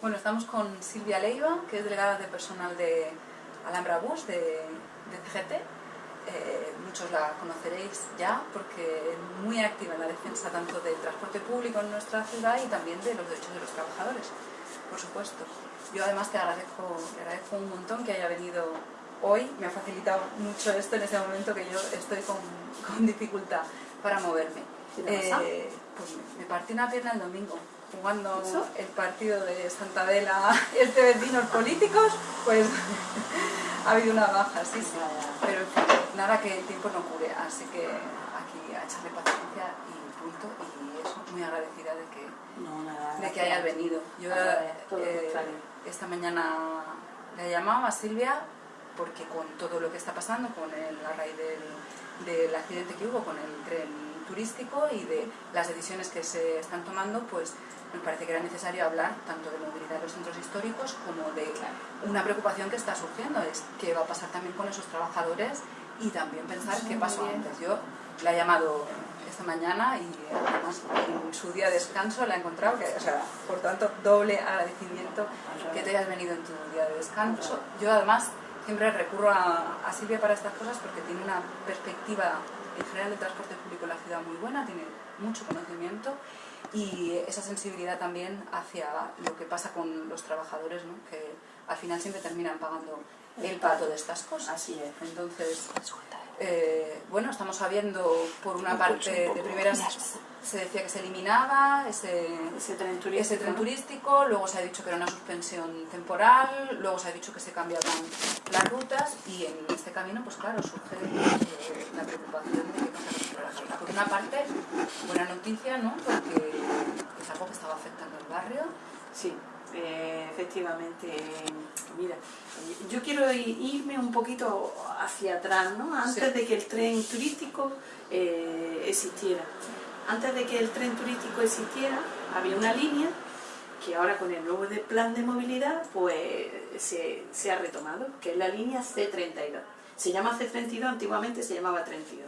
Bueno, estamos con Silvia Leiva, que es delegada de personal de Alhambra Bus, de, de CGT. Eh, muchos la conoceréis ya porque es muy activa en la defensa tanto del transporte público en nuestra ciudad y también de los derechos de los trabajadores, por supuesto. Yo además te agradezco, te agradezco un montón que haya venido hoy, me ha facilitado mucho esto en este momento que yo estoy con, con dificultad para moverme. Eh, pues me, me partí una pierna el domingo jugando el partido de Santa Vela este vecinos políticos, pues ha habido una baja, sí, sí. Pero en fin, nada que el tiempo no cure, así que aquí a echarle paciencia y punto. Y eso, muy agradecida de que, No, nada, de que hayas venido. Yo Nada, eh, contrario. esta mañana le he llamado a Silvia porque con todo lo que está pasando, con el, a raíz del, del accidente que hubo con el tren turístico y de las decisiones que se están tomando, pues me parece que era necesario hablar tanto de movilidad de los centros históricos como de una preocupación que está surgiendo, es qué va a pasar también con esos trabajadores y también pensar qué pasó antes. Yo la he llamado esta mañana y además en su día de descanso la he encontrado, que, o sea, por tanto, doble agradecimiento que te hayas venido en tu día de descanso. Yo además siempre recurro a, a Silvia para estas cosas porque tiene una perspectiva en general del transporte público en la ciudad muy buena, tiene mucho conocimiento y esa sensibilidad también hacia lo que pasa con los trabajadores, ¿no? que al final siempre terminan pagando el pato de estas cosas. Así es. Entonces, eh, bueno, estamos sabiendo por una parte de primeras se decía que se eliminaba ese, Ese tren turístico. ese tren turístico, luego se ha dicho que era una suspensión temporal, luego se ha dicho que se cambiaban las rutas y en este camino, pues claro, surge eh, la preocupación de qué pasa con los trabajadores. Por una parte, buena noticia, ¿no? Porque es algo que estaba afectando al barrio. Sí, eh, efectivamente. Mira, yo quiero irme un poquito hacia atrás, ¿no? Antes Sí. de que el tren turístico eh, existiera. Antes de que el tren turístico existiera, había una línea que ahora con el nuevo plan de movilidad pues se, ha retomado, que es la línea C32. Se llama C32, antiguamente se llamaba 32.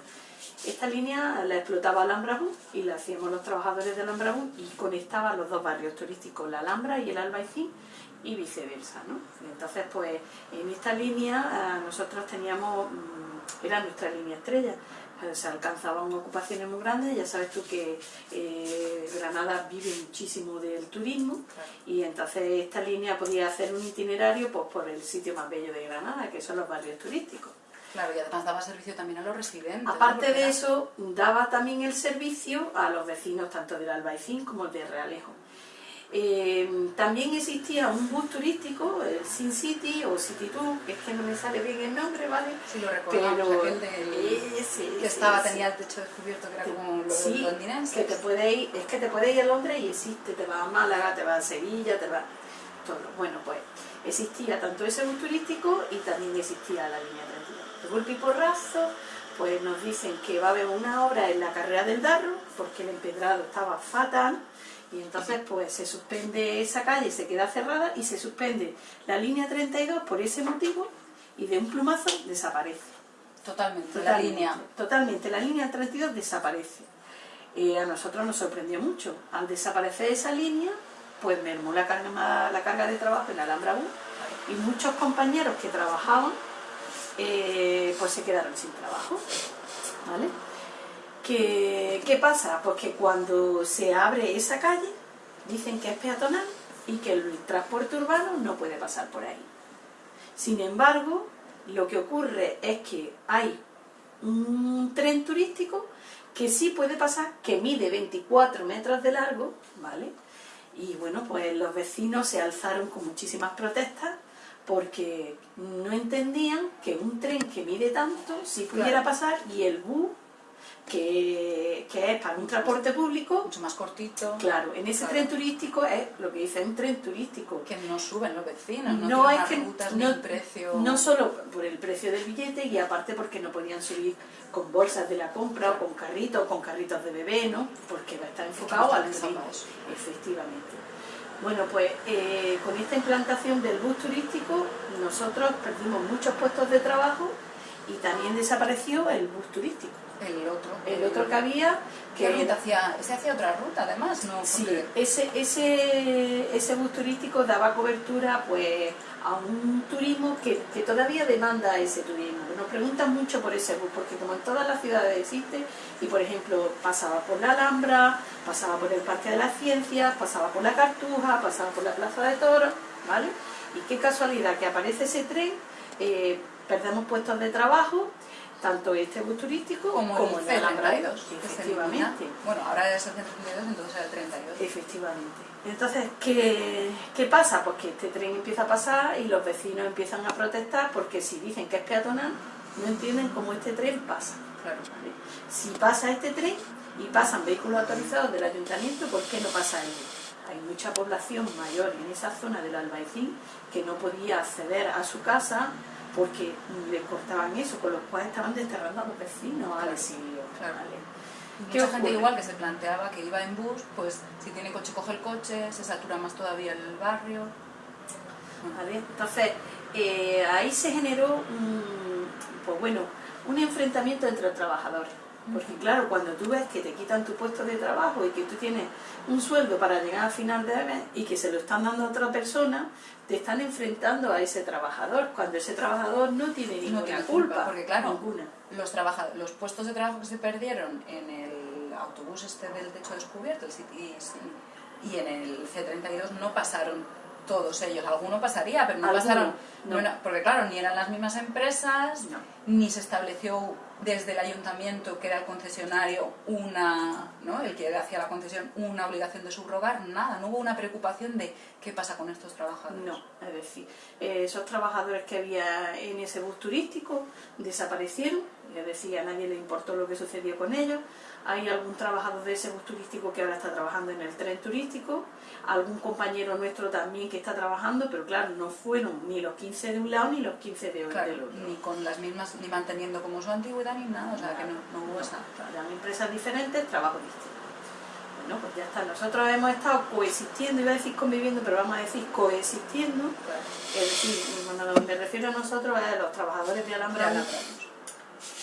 Esta línea la explotaba Alhambra y la hacíamos los trabajadores de Alhambra y conectaba los dos barrios turísticos, la Alhambra y el Albaicín y viceversa. ¿no? Entonces, pues en esta línea ah, nosotros teníamos, mm, era nuestra línea estrella, Eh, se alcanzaban ocupaciones muy grandes, ya sabes tú que eh, Granada vive muchísimo del turismo y entonces esta línea podía hacer un itinerario pues, por el sitio más bello de Granada, que son los barrios turísticos. Claro, y además daba servicio también a los residentes. Aparte de era- eso, daba también el servicio a los vecinos tanto del Albaicín como el de Realejo. Eh, también existía un bus turístico, el Sin City o City Tour, que es que no me sale bien el nombre, ¿vale? Sí, lo recordamos, Pero aquel del- ese, que estaba, ese. tenía el techo descubierto, que era como los Sí, londinenses. que te puede ir, es que te puede ir a Londres y existe, te va a Málaga, te va a Sevilla, te va todo. Bueno, pues existía tanto ese bus turístico y también existía la línea 32. De golpe y porrazo, pues nos dicen que va a haber una obra en la carrera del Darro, porque el empedrado estaba fatal, y entonces pues se suspende esa calle, se queda cerrada y se suspende la línea 32 por ese motivo y de un plumazo desaparece. Totalmente, la Totalmente, línea. Totalmente, la línea 32 desaparece. Eh, a nosotros nos sorprendió mucho. Al desaparecer esa línea, pues mermó la carga, la carga de trabajo en la Alhambra Bus y muchos compañeros que trabajaban eh, pues se quedaron sin trabajo. ¿Vale? ¿Qué, ¿Qué pasa? Pues que cuando se abre esa calle, dicen que es peatonal y que el transporte urbano no puede pasar por ahí. Sin embargo, lo que ocurre es que hay un tren turístico que sí puede pasar, que mide 24 metros de largo, ¿vale? Y bueno, pues los vecinos se alzaron con muchísimas protestas porque no entendían que un tren que mide tanto sí pudiera Claro. pasar y el bus, que, que es para un transporte público, Mucho más cortito. claro, en ese Claro. tren turístico es lo que dice, un tren turístico Que no suben los vecinos, no, no hay que rutas ni no, un precio. no solo por el precio del billete y aparte porque no podían subir con bolsas de la compra o con carritos con carritos de bebé no porque va a estar enfocado no al turismo efectivamente bueno pues eh, con esta implantación del bus turístico nosotros perdimos muchos puestos de trabajo y también desapareció el bus turístico. El otro. El otro que había... Que ruta hacía, se hacía otra ruta además, ¿no? Sí, ese, ese, ese bus turístico daba cobertura pues a un turismo que, que todavía demanda ese turismo. Nos preguntan mucho por ese bus, porque como en todas las ciudades existe, y por ejemplo pasaba por la Alhambra, pasaba por el Parque de las Ciencias, pasaba por la Cartuja, pasaba por la Plaza de Toros, ¿vale? Y qué casualidad que aparece ese tren, eh, perdemos puestos de trabajo, tanto este bus turístico como, como, el el Alhambra, C32, que se efectivamente. Bueno, ahora es el C32, entonces el 32. Efectivamente. Entonces, ¿qué, ¿qué pasa? Pues que este tren empieza a pasar y los vecinos empiezan a protestar porque si dicen que es peatonal, no entienden cómo este tren pasa. Claro. ¿vale? Si pasa este tren y pasan vehículos autorizados del ayuntamiento, ¿por qué no pasa él? Hay mucha población mayor en esa zona del Albaicín que no podía acceder a su casa porque les cortaban eso, con lo cual estaban desterrando a los vecinos al exilio. Claro. ¿vale? Y ¿Qué Mucha gente igual que se planteaba que iba en bus, pues si tiene coche coge el coche, se satura más todavía el barrio. ¿vale? Entonces, eh, ahí se generó un, pues bueno, un enfrentamiento entre los trabajadores. Porque claro, cuando tú ves que te quitan tu puesto de trabajo y que tú tienes un sueldo para llegar al final de mes y que se lo están dando a otra persona, te están enfrentando a ese trabajador, cuando ese trabajador no tiene ninguna tiene culpa, culpa, porque claro, ninguna. Los, los puestos de trabajo que se perdieron en el autobús este del techo descubierto el City y en el C32 no pasaron todos ellos. Alguno pasaría, pero no Alguno, pasaron. no. porque claro, ni eran las mismas empresas, No. Ni se estableció desde el ayuntamiento, que era el concesionario, una, ¿no? el que hacía la concesión, una obligación de subrogar, nada, no hubo una preocupación de qué pasa con estos trabajadores. No, es decir, esos trabajadores que había en ese bus turístico desaparecieron, es decir, a nadie le importó lo que sucedió con ellos. Hay algún trabajador de ese bus turístico que ahora está trabajando en el tren turístico, algún compañero nuestro también que está trabajando, pero claro, no fueron ni los 15 de un lado ni los 15 de, Claro, del otro. ni con las mismas, ni manteniendo como su antigüedad ni nada, o sea que no, no hubo esa. Eran empresas diferentes, trabajo distinto. Bueno, pues ya está. Nosotros hemos estado coexistiendo, iba a decir conviviendo, pero vamos a decir coexistiendo. Es decir, cuando me refiero a nosotros, es a los trabajadores de Alhambra,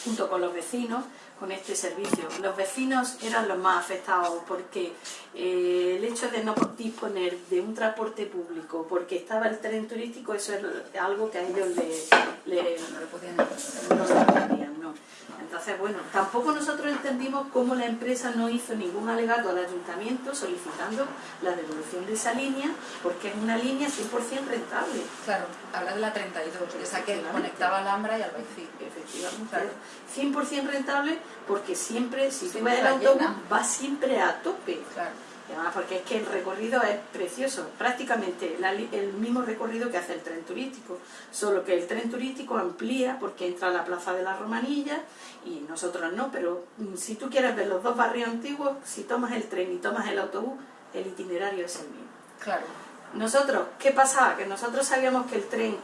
junto con los vecinos, con este servicio. Los vecinos eran los más afectados porque eh, el hecho de no disponer de un transporte público, porque estaba el tren turístico, eso es algo que a ellos les... le, No lo podían no no. Entonces, bueno, tampoco nosotros entendimos cómo la empresa no hizo ningún alegato al ayuntamiento solicitando la devolución de esa línea, porque es una línea 100% rentable. Claro, habla de la 32, esa que conectaba Alhambra y Albaicín. Efectivamente. Claro. 100% rentable porque siempre, si tú ves el va autobús, va siempre a tope. Claro, además porque es que el recorrido es precioso, prácticamente la el mismo recorrido que hace el tren turístico, solo que el tren turístico amplía porque entra a la Plaza de la Romanilla y nosotros no, pero mm, si tú quieres ver los dos barrios antiguos, si tomas el tren y tomas el autobús, el itinerario es el mismo. claro. Nosotros, ¿qué pasaba? Que nosotros sabíamos que el tren,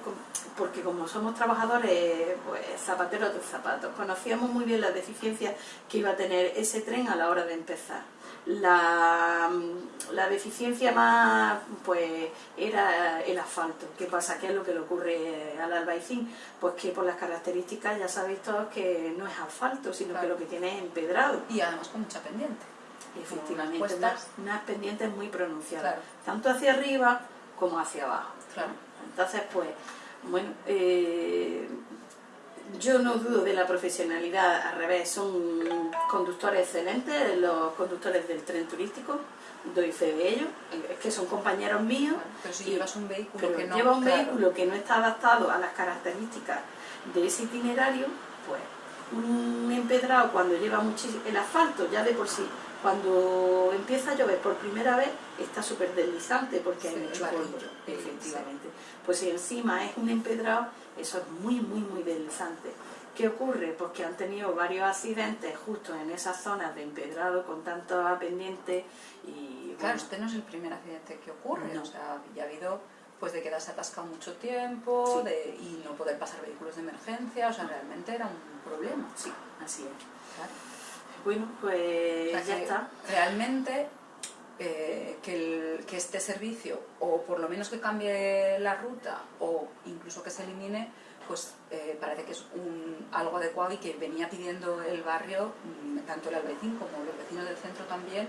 porque como somos trabajadores, pues zapateros de zapatos, conocíamos muy bien las deficiencias que iba a tener ese tren a la hora de empezar. La, la deficiencia más, pues, era el asfalto. ¿Qué pasa? ¿Qué es lo que le ocurre al albaicín? Pues que por las características ya sabéis todos que no es asfalto, sino que lo que tiene es empedrado. Y además con mucha pendiente. Efectivamente, Unas unas, pendientes muy pronunciadas, Claro. tanto hacia arriba como hacia abajo. Claro. Entonces, pues, bueno, eh, yo no dudo de la profesionalidad, al revés, son conductores excelentes, los conductores del tren turístico, doy fe de ello, es que son compañeros míos, Pero si Y- llevas un vehículo pero que no. lleva un claro, vehículo que no está adaptado a las características de ese itinerario, pues un empedrado cuando lleva muchísimo el asfalto ya de por sí cuando empieza a llover por primera vez está súper deslizante porque hay mucho polvo, sí. efectivamente pues si encima es un empedrado eso es muy muy muy deslizante ¿Qué ocurre? Pues que han tenido varios accidentes justo en esas zonas de empedrado con tanta pendiente y Claro, este no es el primer accidente que ocurre. No. O sea, ya ha habido pues de quedarse atascado mucho tiempo Sí. de, y no poder pasar vehículos de emergencia. O sea, realmente era un problema. sí, así es. Claro. Bueno, pues O sea, ya está. Realmente eh, que, el- que este servicio, o por lo menos que cambie la ruta, o incluso que se elimine, pues eh, parece que es un, algo adecuado y que venía pidiendo el barrio, mm, tanto el albaicín como los vecinos del centro también,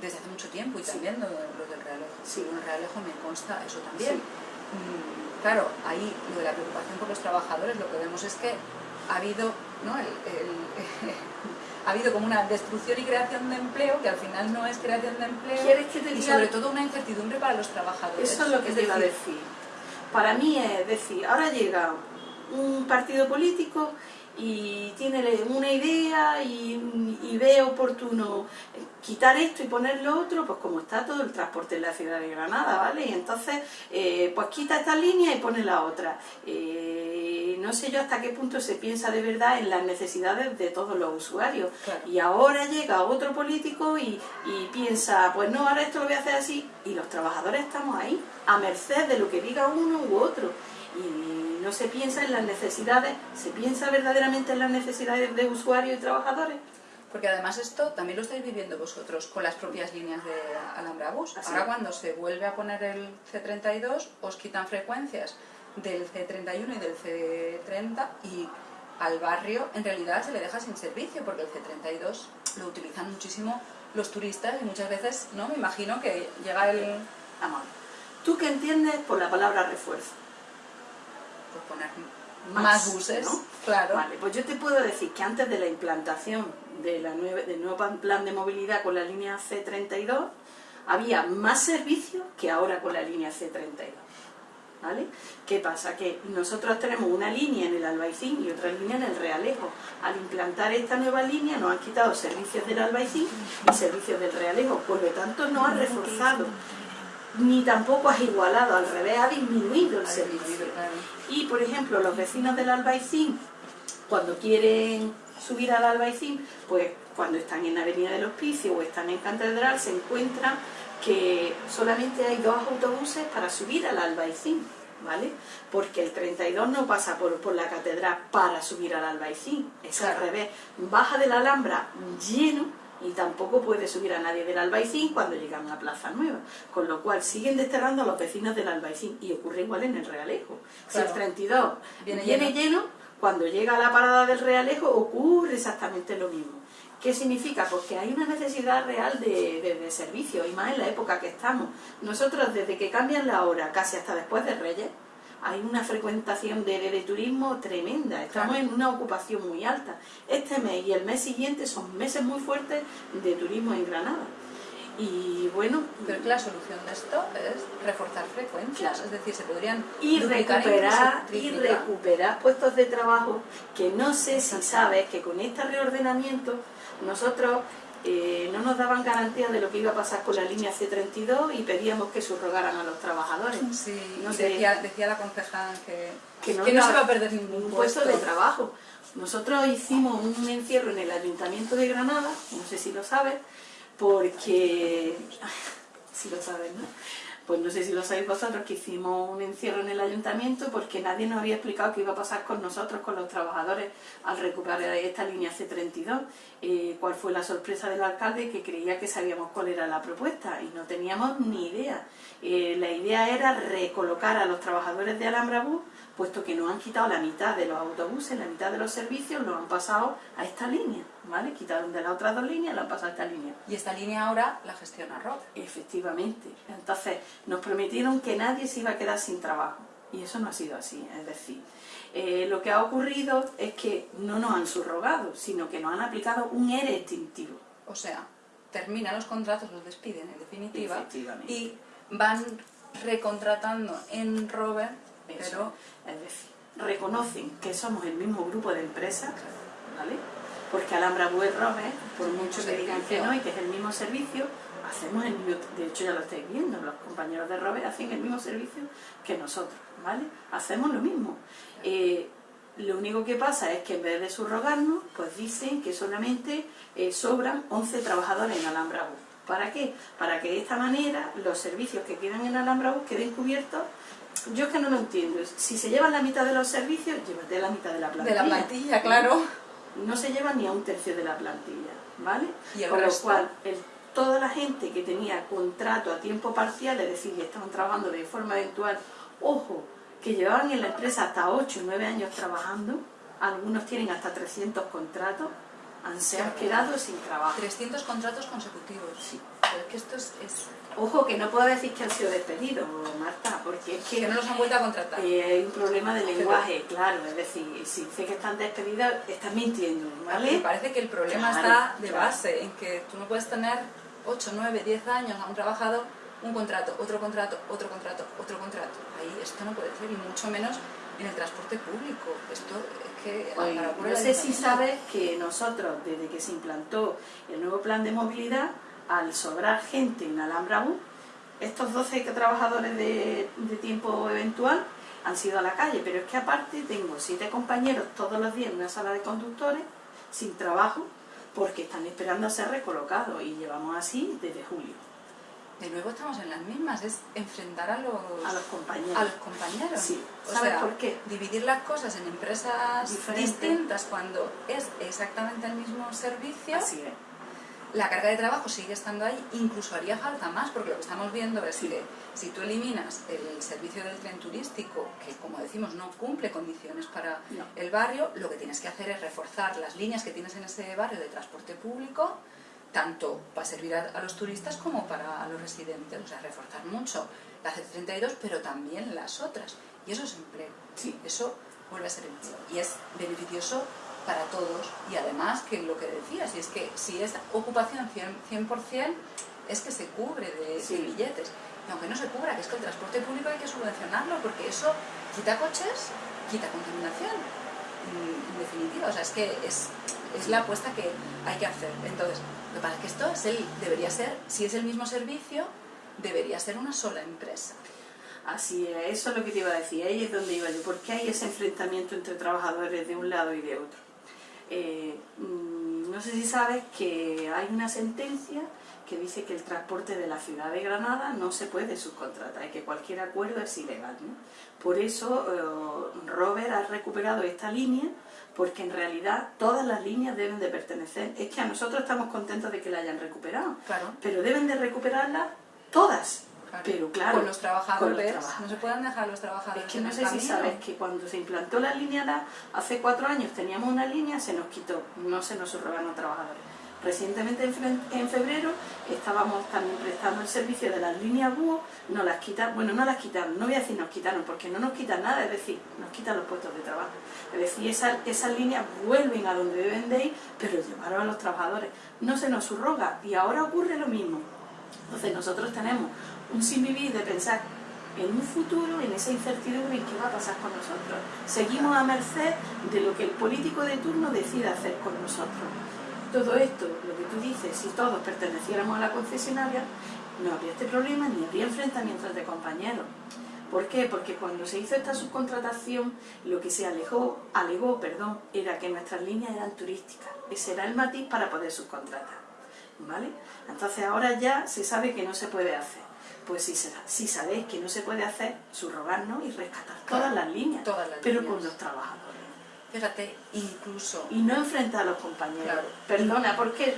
desde hace mucho tiempo y también lo, del Realejo. Sí. En el Realejo me consta eso también. Mm, claro, ahí lo de la preocupación por los trabajadores, lo que vemos es que ha habido, ¿no? ha habido como una destrucción y creación de empleo que al final no es creación de empleo y sobre todo una incertidumbre para los trabajadores. Eso es lo que te iba a decir. Para mí es decir, ahora llega un partido político y tiene una idea y, ve oportuno quitar esto y poner lo otro, pues como está todo el transporte en la ciudad de Granada, ¿vale? Y entonces, eh, pues quita esta línea y pone la otra. Eh, no sé yo hasta qué punto se piensa de verdad en las necesidades de todos los usuarios. Y ahora llega otro político y, y piensa, pues no, ahora esto lo voy a hacer así. Y los trabajadores estamos ahí, a merced de lo que diga uno u otro. Y no se piensa en las necesidades, ¿se piensa verdaderamente en las necesidades de usuarios y trabajadores? Porque además esto también lo estáis viviendo vosotros con las propias líneas de Alhambra Bus. Ahora cuando se vuelve a poner el C32 os quitan frecuencias del C31 y del C30 y al barrio en realidad se le deja sin servicio porque el C32 lo utilizan muchísimo los turistas y muchas veces, ¿no? Me imagino que llega el... Amor. ¿Tú qué entiendes por la palabra refuerzo? pues poner más, buses, ¿no? Claro. Vale, pues yo te puedo decir que antes de la implantación de la del nuevo plan de movilidad con la línea C32, había más servicios que ahora con la línea C32. ¿Vale? ¿Qué pasa? Que nosotros tenemos una línea en el Albaicín y otra línea en el Realejo. Al implantar esta nueva línea nos han quitado servicios del Albaicín y servicios del Realejo, por lo tanto no ha reforzado ni tampoco has igualado, al revés, ha disminuido el servicio. Y, por ejemplo, los vecinos del Albaicín, cuando quieren subir al Albaicín, pues cuando están en Avenida del Hospicio o están en Catedral, se encuentran que solamente hay dos autobuses para subir al Albaicín, ¿vale? Porque el 32 no pasa por, por la Catedral para subir al Albaicín, es al revés. Baja de la Alhambra lleno y tampoco puede subir a nadie del Albaicín cuando llegan a Plaza Nueva, con lo cual siguen desterrando a los vecinos del Albaicín y ocurre igual en el Realejo. Si el 32 viene, lleno. cuando llega a la parada del Realejo ocurre exactamente lo mismo. ¿Qué significa? Pues que hay una necesidad real de, de, servicio, y más en la época que estamos. Nosotros, desde que cambian la hora, casi hasta después de Reyes, hay una frecuentación de, turismo tremenda, estamos en una ocupación muy alta. Este mes y el mes siguiente son meses muy fuertes de turismo en Granada. Y bueno... Pero que la solución de esto es reforzar frecuencias, es decir, se podrían... Y recuperar, y recuperar puestos de trabajo, que no sé si sabes que con este reordenamiento nosotros eh, no nos daban garantía de lo que iba a pasar con la línea C32 y pedíamos que subrogaran a los trabajadores. Sí, decía, la concejal que, no, se va a perder ningún puesto, de trabajo. Nosotros hicimos un encierro en el Ayuntamiento de Granada, no sé si lo sabes, porque... si lo sabes, ¿no? Pues no sé si lo sabéis vosotros, que hicimos un encierro en el ayuntamiento porque nadie nos había explicado qué iba a pasar con nosotros, con los trabajadores, al recuperar esta línea C32. Eh, cuál fue la sorpresa del alcalde que creía que sabíamos cuál era la propuesta y no teníamos ni idea. Eh, la idea era recolocar a los trabajadores de Alhambra Bus, puesto que nos han quitado la mitad de los autobuses, la mitad de los servicios, los han pasado a esta línea. ¿vale? Quitaron de las otras dos líneas la han pasado a esta línea. Y esta línea ahora la gestiona Rob. Efectivamente. Entonces, nos prometieron que nadie se iba a quedar sin trabajo. Y eso no ha sido así. Es decir, eh, lo que ha ocurrido es que no nos han subrogado, sino que nos han aplicado un ERE extintivo. O sea, terminan los contratos, los despiden en definitiva y van recontratando en Robert, pero... Es decir, reconocen que somos el mismo grupo de empresas, ¿vale? porque Alhambra Web Robe, por mucho que digan que no y que es el mismo servicio, hacemos el mismo, de hecho ya lo estáis viendo, los compañeros de Robe hacen el mismo servicio que nosotros, ¿vale? Hacemos lo mismo. Eh, lo único que pasa es que en vez de subrogarnos, pues dicen que solamente eh, sobran 11 trabajadores en Alhambra Bus. ¿Para qué? Para que de esta manera los servicios que quedan en Alhambra Bus queden cubiertos yo es que no lo entiendo. Si se llevan la mitad de los servicios, llévate la mitad de la plantilla. De la plantilla, claro no se lleva ni a un tercio de la plantilla, ¿vale? Con lo cual, toda la gente que tenía contrato a tiempo parcial, es decir, que estaban trabajando de forma eventual, ojo, que llevaban en la empresa hasta 8 o 9 años trabajando, algunos tienen hasta 300 contratos, han, se han quedado sin trabajo. 300 contratos consecutivos. Sí. Pero es que esto es, es- Ojo, que no puedo decir que han sido despedidos, Marta, porque es que que no los han vuelto a contratar. eh, hay un problema de lenguaje, claro, es decir, si dice que están despedidos, están mintiendo, Me ¿vale? parece que el problema Claro, está de claro. base, en que tú no puedes tener 8, 9, 10 años a un trabajador, un contrato, otro contrato, otro contrato, otro contrato. Ahí esto no puede ser, y mucho menos en el transporte público. Esto es que Oye, para ocurrir no sé si sabes que nosotros, desde que se implantó el nuevo plan de movilidad, al sobrar gente en Alhambra estos 12 que- trabajadores de, de tiempo eventual han sido a la calle, pero es que aparte tengo siete compañeros todos los días en una sala de conductores sin trabajo porque están esperando a ser recolocados y llevamos así desde julio De nuevo estamos en las mismas, es enfrentar a los, a los compañeros. a los compañeros. Sí. O ¿Sabes sea, por qué? dividir las cosas en empresas distintas cuando es exactamente el mismo servicio, Así es. La carga de trabajo sigue estando ahí, incluso haría falta más, porque lo que estamos viendo es Sí. que si tú eliminas el servicio del tren turístico, que como decimos no cumple condiciones para No. el barrio, lo que tienes que hacer es reforzar las líneas que tienes en ese barrio de transporte público, tanto para servir a, a los turistas como para los residentes, o sea, reforzar mucho la C32, pero también las otras. Y eso es empleo. Sí. Eso vuelve a ser empleo. Y es beneficioso para todos. Y además, que lo que decías, y es que si es ocupación 100%, 100% es que se cubre de, Sí. de billetes. Y aunque no se cubra, que es que el transporte público hay que subvencionarlo, porque eso quita coches, quita contaminación. En, en definitiva, o sea, es que es, es la apuesta que hay que hacer. Entonces, lo que pasa es que esto es el, debería ser, si es el mismo servicio, debería ser una sola empresa. Así es, eso es lo que te iba a decir, ahí es donde iba yo. ¿Por qué hay ese enfrentamiento entre trabajadores de un lado y de otro? Eh, mm, no sé si sabes que hay una sentencia que dice que el transporte de la ciudad de Granada no se puede subcontratar y que cualquier acuerdo es ilegal. ¿no? Por eso eh, Robert ha recuperado esta línea porque en realidad todas las líneas deben de pertenecer. Es que a nosotros estamos contentos de que la hayan recuperado, Claro. pero deben de recuperarlas todas. Claro. Pero claro, con los trabajadores, con los trabajadores. no se pueden dejar los trabajadores. Es que no sé si sabes que cuando se implantó la línea DA, hace cuatro años teníamos una línea, se nos quitó, no se nos subrogaron trabajadores. Recientemente en febrero estábamos también prestando el servicio de las líneas búho, nos las quitaron, bueno no las quitaron, no voy a decir nos quitaron porque no nos quitan nada, es decir, nos quitan los puestos de trabajo. Es decir, esas, esas líneas vuelven a donde deben de ir, pero llevaron a los trabajadores. No se nos subroga y ahora ocurre lo mismo. Entonces nosotros tenemos un sin de pensar en un futuro, en esa incertidumbre en qué va a pasar con nosotros. Seguimos a merced de lo que el político de turno decida hacer con nosotros. Todo esto, lo que tú dices, si todos perteneciéramos a la concesionaria, no habría este problema ni habría enfrentamientos de compañeros. ¿Por qué? Porque cuando se hizo esta subcontratación, lo que se alejó, alegó perdón, era que nuestras líneas eran turísticas. Ese era el matiz para poder subcontratar. ¿Vale? Entonces ahora ya se sabe que no se puede hacer. Pues si, si sabéis que no se puede hacer, subrogarnos y rescatar todas las líneas, todas las pero líneas. con los trabajadores. Fíjate, incluso Y no enfrentar a los compañeros. Claro. Perdona, ¿por qué?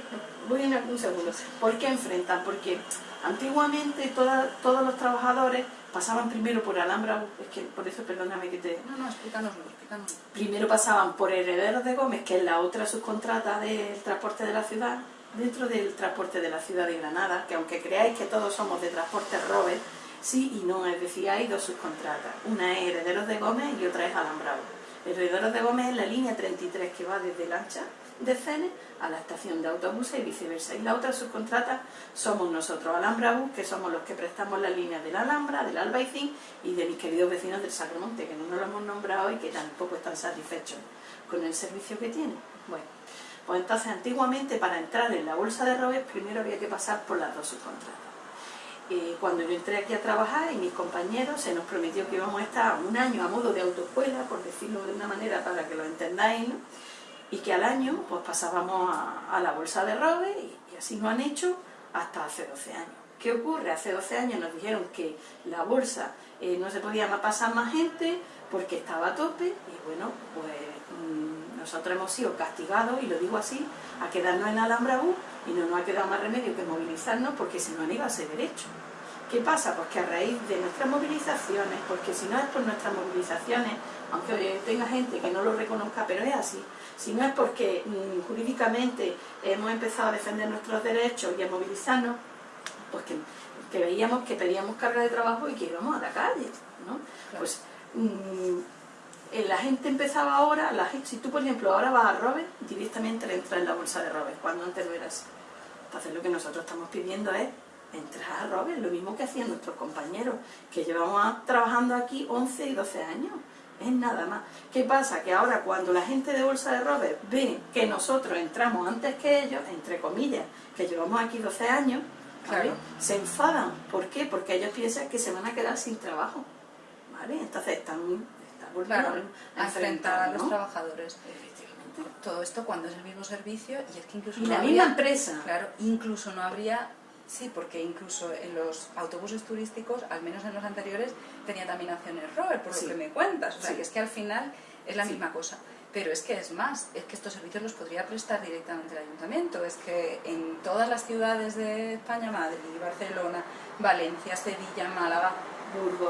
Voy en un segundo. ¿Por qué enfrentan? Porque antiguamente toda- todos los trabajadores pasaban primero por Alhambra, es que por eso perdóname que te... No, no, explícanoslo, explícanoslo. Primero pasaban por Herederos de Gómez, que es la otra subcontrata del transporte de la ciudad, dentro del transporte de la ciudad de Granada, que aunque creáis que todos somos de transporte Robert, sí y no, es decir, hay dos subcontratas. Una es Herederos de Gómez y otra es Alambrado. Herederos de Gómez es la línea 33 que va desde Lancha de Cene a la estación de autobuses y viceversa. Y la otra subcontrata somos nosotros, Alhambra Bus, que somos los que prestamos las líneas de la Alhambra, del Albaicín y de mis queridos vecinos del Sacromonte, que no nos lo hemos nombrado y que tampoco están satisfechos con el servicio que tienen. Bueno, pues entonces antiguamente para entrar en la bolsa de Robes primero había que pasar por las dos subcontratas. Cuando yo entré aquí a trabajar y mis compañeros se nos prometió que íbamos a estar un año a modo de autoescuela, por decirlo de una manera para que lo entendáis, y que al año pues pasábamos a, la bolsa de Robes y, así lo han hecho hasta hace 12 años. ¿Qué ocurre? Hace 12 años nos dijeron que la bolsa eh, no se podía pasar más gente porque estaba a tope y bueno, pues nosotros hemos sido castigados, y lo digo así, a quedarnos en Alhambra U y no nos ha quedado más remedio que movilizarnos porque si no no iba a ser derecho. ¿Qué pasa? Pues que a raíz de nuestras movilizaciones, porque si no es por nuestras movilizaciones, aunque tenga gente que no lo reconozca, pero es así, si no es porque mm, jurídicamente hemos empezado a defender nuestros derechos y a movilizarnos, pues que, veíamos que pedíamos carga de trabajo y que íbamos a la calle, ¿no? Pues mm, eh, la gente empezaba ahora, la si tú por ejemplo ahora vas a Robert, directamente le entras en la bolsa de Robert, cuando antes no era así. Entonces lo que nosotros estamos pidiendo es entrar a Robert, lo mismo que hacían nuestros compañeros, que llevamos trabajando aquí 11 y 12 años, es nada más. ¿Qué pasa? Que ahora cuando la gente de Bolsa de Robert ve que nosotros entramos antes que ellos, entre comillas, que llevamos aquí 12 años, se enfadan. ¿Por qué? Porque ellos piensan que se van a quedar sin trabajo. ¿vale? Entonces están claro, a enfrentar a los trabajadores. Todo esto cuando es el mismo servicio y es que incluso... Y la misma empresa. Claro, incluso no habría... Sí, porque incluso en los autobuses turísticos, al menos en los anteriores, tenía también acciones Robert, por lo que me cuentas. O sea, que es que al final es la misma cosa. Pero es que es más, es que estos servicios los podría prestar directamente el ayuntamiento. Es que en todas las ciudades de España, Madrid, Barcelona, Valencia, Sevilla, Málaga,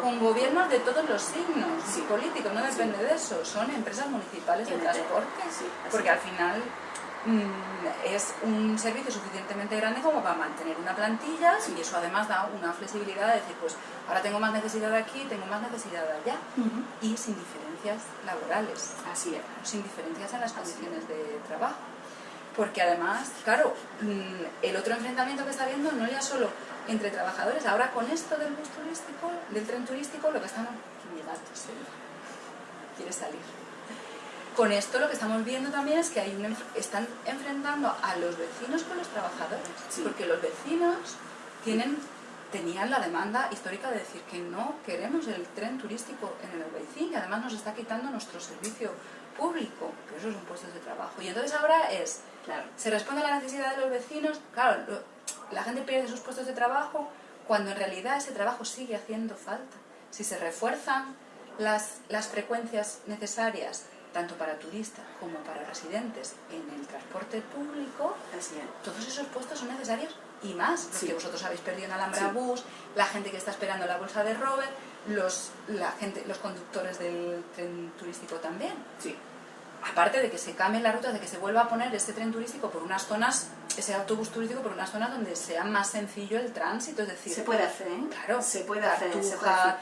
con gobiernos de todos los signos. Políticos, no depende de eso, son empresas municipales de transporte, porque al final mm, es un servicio suficientemente grande como para mantener una plantilla y eso además da una flexibilidad de decir, pues ahora tengo más necesidad aquí, tengo más necesidad allá. Y sin diferencias laborales, así es, sin diferencias en las condiciones de trabajo. Porque además, claro, mm, el otro enfrentamiento que está habiendo no ya solo entre trabajadores. Ahora con esto del bus turístico, del tren turístico, lo que estamos... quiere salir. Con esto lo que estamos viendo también es que hay un, están enfrentando a los vecinos con los trabajadores, porque los vecinos tienen, tenían la demanda histórica de decir que no queremos el tren turístico en el Albaicín y además nos está quitando nuestro servicio público, pero eso es un puesto de trabajo. Y entonces ahora es, claro, se responde a la necesidad de los vecinos, claro, la gente pierde sus puestos de trabajo cuando en realidad ese trabajo sigue haciendo falta. Si se refuerzan las, las frecuencias necesarias tanto para turistas como para residentes en el transporte público, todos esos puestos son necesarios y más, los que vosotros habéis perdido en Alhambra Bus, la gente que está esperando la bolsa de Robert, los, la gente, los conductores del tren turístico también. Sí aparte de que se cambie la ruta, de que se vuelva a poner este tren turístico por unas zonas, ese autobús turístico por unas zonas donde sea más sencillo el tránsito, es decir... Se puede hacer, ¿eh? Claro. Se puede hacer,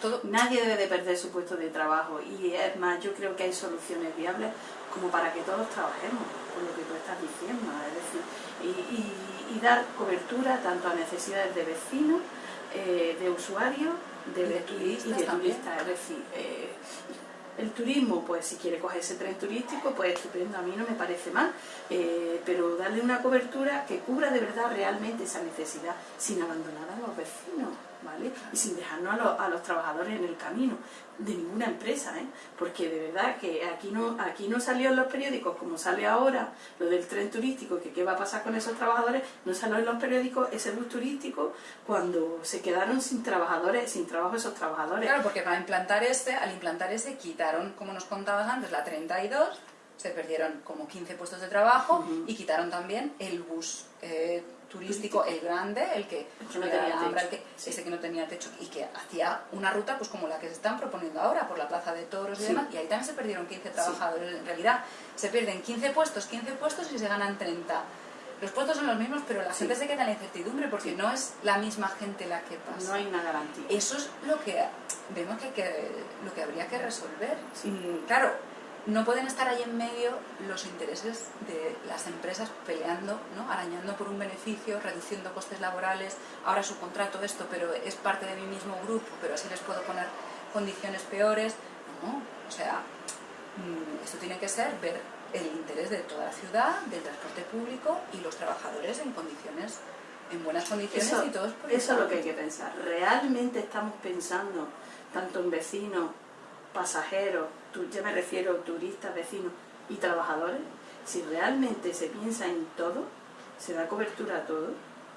Todo... Nadie debe de perder su puesto de trabajo y es más, yo creo que hay soluciones viables como para que todos trabajemos, con lo que tú estás diciendo, es decir, y, dar cobertura tanto a necesidades de vecinos, eh, de usuarios, de, de turistas, y de turistas, es decir, eh, el turismo, pues si quiere coger ese tren turístico, pues estupendo, a mí no me parece mal, eh, pero darle una cobertura que cubra de verdad realmente esa necesidad, sin abandonar a los vecinos. ¿Vale? Y sin dejarnos a, los trabajadores en el camino de ninguna empresa, ¿eh? porque de verdad que aquí no, aquí no salió en los periódicos como sale ahora lo del tren turístico, que qué va a pasar con esos trabajadores, no salió en los periódicos ese bus turístico cuando se quedaron sin trabajadores, sin trabajo esos trabajadores. Claro, porque para implantar este, al implantar ese quitaron, como nos contabas antes, la 32, se perdieron como 15 puestos de trabajo y quitaron también el bus eh, turístico, el grande, el que, no tenía que, ese que no tenía techo y que hacía una ruta pues como la que se están proponiendo ahora por la Plaza de Toros y demás, y ahí también se perdieron 15 trabajadores. En realidad se pierden 15 puestos, 15 puestos y se ganan 30. Los puestos son los mismos, pero la gente se queda en la incertidumbre porque no es la misma gente la que pasa. No hay una garantía. Eso es lo que vemos que, lo que habría que resolver. claro, no pueden estar ahí en medio los intereses de las empresas peleando, ¿no? arañando por un beneficio, reduciendo costes laborales, ahora su contrato esto, pero es parte de mi mismo grupo, pero así les puedo poner condiciones peores. No, o sea, mm, esto tiene que ser ver el interés de toda la ciudad, del transporte público y los trabajadores en condiciones, en buenas condiciones y todos por Eso es lo que hay que pensar. ¿Realmente estamos pensando tanto en vecinos, pasajeros, ya me refiero a turistas, vecinos y trabajadores, si realmente se piensa en todo, se da cobertura a todo,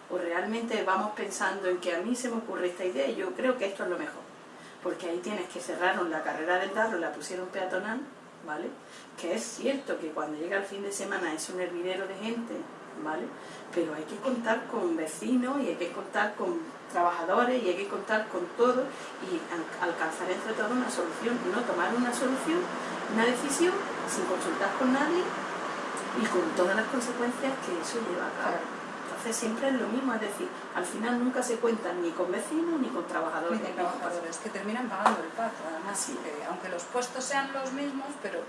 o realmente vamos pensando en que a mí se me ocurre esta idea y yo creo que esto es lo mejor. Porque ahí tienes que cerraron la carrera del Darro, la pusieron peatonal, ¿vale? Que es cierto que cuando llega el fin de semana es un hervidero de gente, ¿vale? Pero hay que contar con vecinos y hay que contar con trabajadores y hay que contar con todo y alcanzar entre todos una solución, no tomar una solución, una decisión sin consultar con nadie y con todas las consecuencias que eso lleva a cabo. Entonces siempre es lo mismo, es decir, al final nunca se cuentan ni con vecinos ni con trabajadores. Ni con trabajadores, que terminan pagando el pato, además, aunque los puestos sean los mismos, pero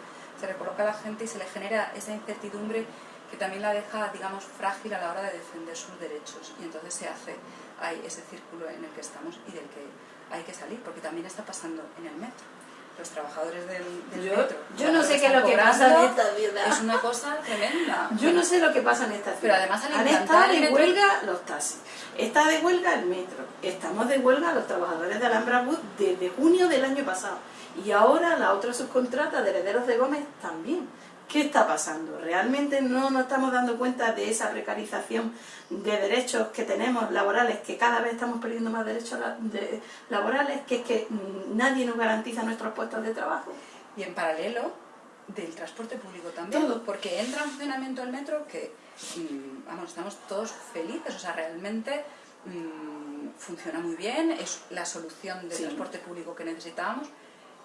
se recoloca a la gente y se le genera esa incertidumbre que también la deja, digamos, frágil a la hora de defender sus derechos. Y entonces se hace ahí ese círculo en el que estamos y del que hay que salir, porque también está pasando en el metro. Los trabajadores del, metro. Yo no sé qué es lo que pasa en esta vida. Es una cosa tremenda. Yo no sé lo que pasa en esta ciudad. Pero además Han estado de huelga los taxis. Está de huelga el metro. Estamos de huelga los trabajadores de Alhambra Bus desde junio del año pasado. Y ahora la otra subcontrata de Herederos de Gómez también. ¿Qué está pasando? ¿Realmente no nos estamos dando cuenta de esa precarización de derechos que tenemos laborales, que cada vez estamos perdiendo más derechos laborales, que es que nadie nos garantiza nuestros puestos de trabajo? Y en paralelo, del transporte público también, Todo. porque entra en funcionamiento el metro que, mm, vamos, estamos todos felices, o sea, realmente mm, funciona muy bien, es la solución del transporte público que necesitábamos,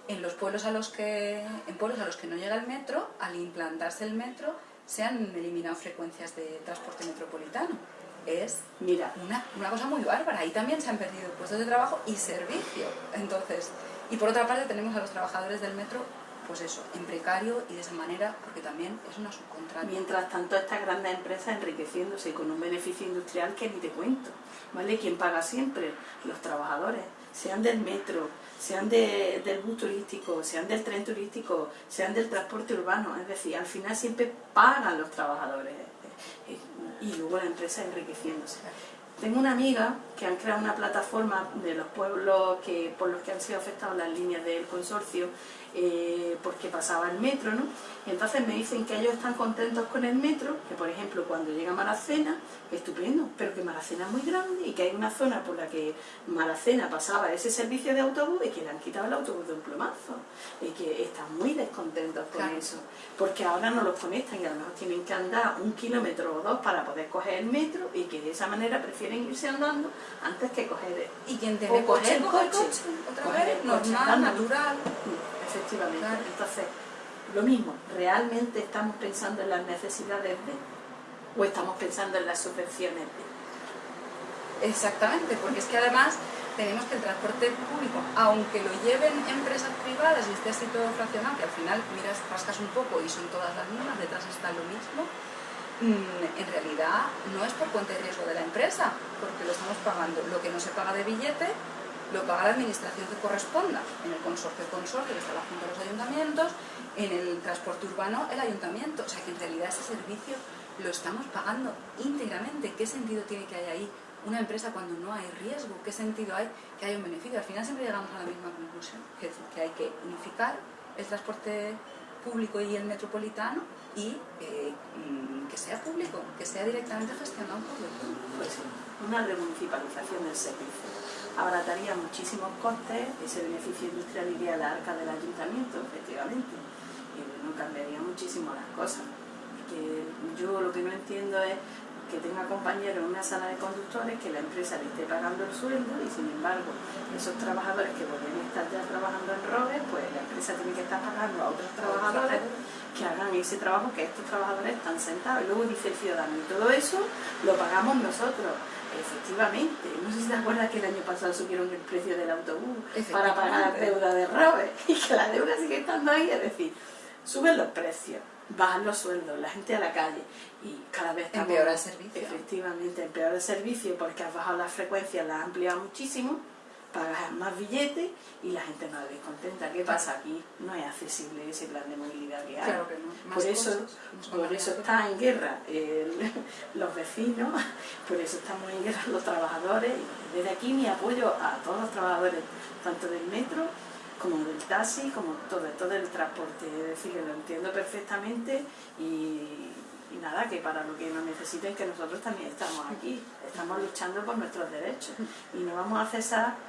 en los pueblos a los que en pueblos a los que no llega el metro, al implantarse el metro, se han eliminado frecuencias de transporte metropolitano. Es Mira. Una, una cosa muy bárbara. Ahí también se han perdido puestos de trabajo y servicio. Entonces, y por otra parte tenemos a los trabajadores del metro pues eso, en precario y de esa manera, porque también es una subcontrata. Mientras tanto, estas grandes empresas enriqueciéndose con un beneficio industrial que ni te cuento, ¿vale? ¿Quién paga siempre? Los trabajadores, sean del metro, sean del bus turístico, sean del tren turístico, sean del transporte urbano, es decir, al final siempre pagan los trabajadores eh, y luego la empresa enriqueciéndose. Tengo una amiga que han creado una plataforma de los pueblos que, por los que han sido afectados las líneas del consorcio eh, porque pasaba el metro, ¿no? Y entonces me dicen que ellos están contentos con el metro, que por ejemplo cuando llega Maracena, estupendo, pero que Maracena es muy grande y que hay una zona por la que Maracena pasaba ese servicio de autobús y que le han quitado el autobús de un plomazo, y que están muy descontentos con eso, porque ahora no los conectan y a lo mejor tienen que andar un kilómetro o dos para poder coger el metro y que de esa manera prefieren irse andando antes que coger y quien tiene coger, el coche, otra vez, normal, natural efectivamente. Entonces, lo mismo, ¿realmente estamos pensando en las necesidades de o estamos pensando en las subvenciones de? Exactamente, porque es que además tenemos que el transporte público, aunque lo lleven empresas privadas y esté así todo fraccionado, que al final miras, rascas un poco y son todas las mismas, detrás está lo mismo, mm, en realidad no es por cuenta de riesgo de la empresa, porque lo estamos pagando. Lo que no se paga de billete lo paga la administración que corresponda. En el consorcio, consorcio, que está la Junta de los Ayuntamientos, en el transporte urbano, el Ayuntamiento. O sea que en realidad ese servicio lo estamos pagando íntegramente. ¿Qué sentido tiene que haya ahí una empresa cuando no hay riesgo? ¿Qué sentido hay que haya un beneficio? Al final siempre llegamos a la misma conclusión, que, que hay que unificar el transporte público y el metropolitano y eh, mm, que sea público, que sea directamente gestionado por el público. Pues una remunicipalización del servicio abarataría muchísimos costes, ese beneficio industrial iría a la arca del ayuntamiento, efectivamente, y bueno, cambiaría muchísimo las cosas. Que yo lo que no entiendo es que tenga compañeros en una sala de conductores que la empresa le esté pagando el sueldo y sin embargo esos trabajadores que podrían estar ya trabajando en robes, pues la empresa tiene que estar pagando a otros trabajadores que hagan ese trabajo que estos trabajadores están sentados. Y luego dice el ciudadano, y todo eso lo pagamos nosotros. Efectivamente, no sé si te acuerdas que el año pasado subieron el precio del autobús para pagar la deuda de Robert y que la deuda sigue estando ahí, es decir, suben los precios, bajan los sueldos, la gente a la calle y cada vez estamos... Empeora el servicio. Efectivamente, empeora el servicio porque has bajado las frecuencias, las has ampliado muchísimo pagas más billetes y la gente no la ve contenta. ¿Qué pasa aquí? No es accesible ese plan de movilidad que hay. por eso, por eso están en guerra los vecinos, por eso estamos en guerra los trabajadores. Desde aquí mi apoyo a todos los trabajadores, tanto del metro como del taxi, como todo, todo el transporte. Es decir, que lo entiendo perfectamente y, y nada, que para lo que nos necesiten que nosotros también estamos aquí, estamos luchando por nuestros derechos y no vamos a cesar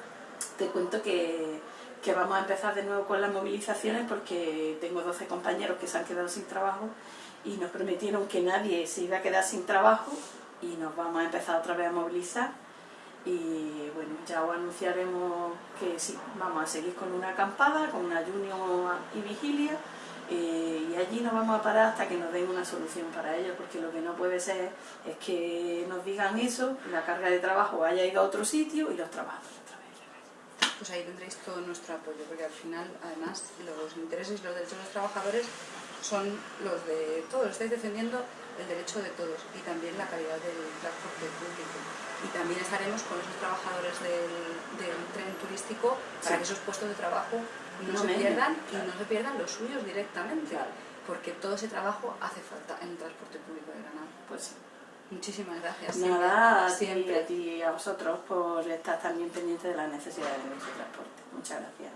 te cuento que, que vamos a empezar de nuevo con las movilizaciones porque tengo 12 compañeros que se han quedado sin trabajo y nos prometieron que nadie se iba a quedar sin trabajo y nos vamos a empezar otra vez a movilizar y bueno, ya os anunciaremos que sí, vamos a seguir con una acampada, con una ayuno y vigilia eh, y allí nos vamos a parar hasta que nos den una solución para ello, porque lo que no puede ser es que nos digan eso, la carga de trabajo haya ido a otro sitio y los trabajadores. Pues ahí tendréis todo nuestro apoyo, porque al final, además, los intereses y los derechos de los trabajadores son los de todos, estáis defendiendo el derecho de todos y también la calidad del transporte público. Y también estaremos con esos trabajadores del, del tren turístico para que esos puestos de trabajo no, se pierdan y no se pierdan los suyos directamente, porque todo ese trabajo hace falta en el transporte público de Granada. Pues sí. Muchísimas gracias. Pues nada, siempre a ti y a vosotros por estar también pendientes de las necesidades de nuestro transporte. Muchas gracias.